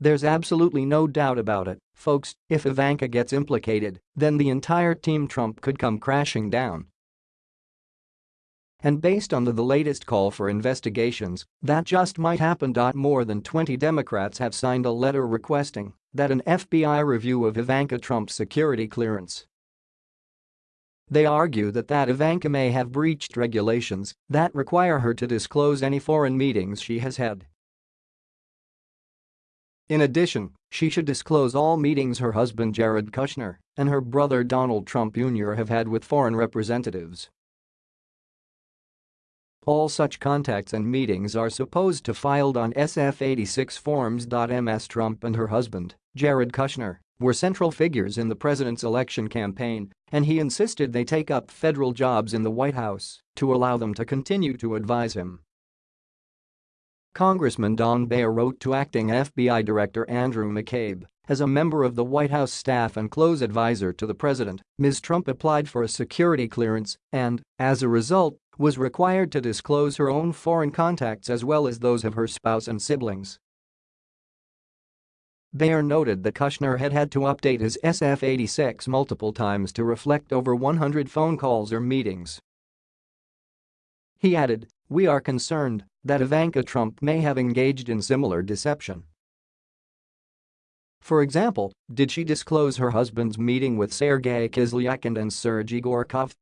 There's absolutely no doubt about it, folks, if Ivanka gets implicated, then the entire Team Trump could come crashing down. And based on the, the latest call for investigations, that just might happen. More than 20 Democrats have signed a letter requesting that an FBI review of Ivanka Trump's security clearance. They argue that that Ivanka may have breached regulations that require her to disclose any foreign meetings she has had in addition, she should disclose all meetings her husband Jared Kushner and her brother Donald Trump Jr. have had with foreign representatives. All such contacts and meetings are supposed to filed on SF-86 forms. Ms. Trump and her husband, Jared Kushner, were central figures in the president's election campaign, and he insisted they take up federal jobs in the White House to allow them to continue to advise him. Congressman Don Beyer wrote to acting FBI Director Andrew McCabe, as a member of the White House staff and close advisor to the president, Ms. Trump applied for a security clearance and, as a result, was required to disclose her own foreign contacts as well as those of her spouse and siblings. Beyer noted that Kushner had had to update his SF-86 multiple times to reflect over 100 phone calls or meetings. He added, we are concerned that Ivanka Trump may have engaged in similar deception. For example, did she disclose her husband's meeting with Sergei Kislyak and Sergei Gorkov